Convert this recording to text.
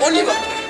我你妈